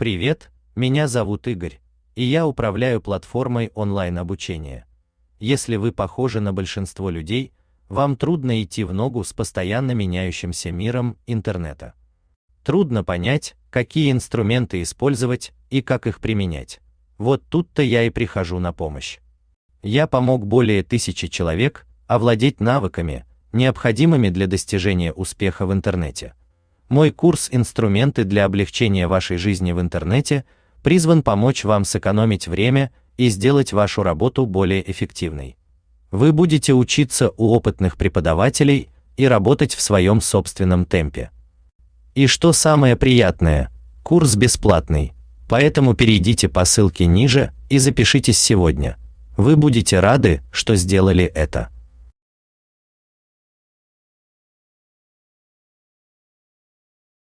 Привет, меня зовут Игорь, и я управляю платформой онлайн-обучения. Если вы похожи на большинство людей, вам трудно идти в ногу с постоянно меняющимся миром интернета. Трудно понять, какие инструменты использовать и как их применять. Вот тут-то я и прихожу на помощь. Я помог более тысячи человек овладеть навыками, необходимыми для достижения успеха в интернете. Мой курс «Инструменты для облегчения вашей жизни в интернете» призван помочь вам сэкономить время и сделать вашу работу более эффективной. Вы будете учиться у опытных преподавателей и работать в своем собственном темпе. И что самое приятное, курс бесплатный, поэтому перейдите по ссылке ниже и запишитесь сегодня. Вы будете рады, что сделали это.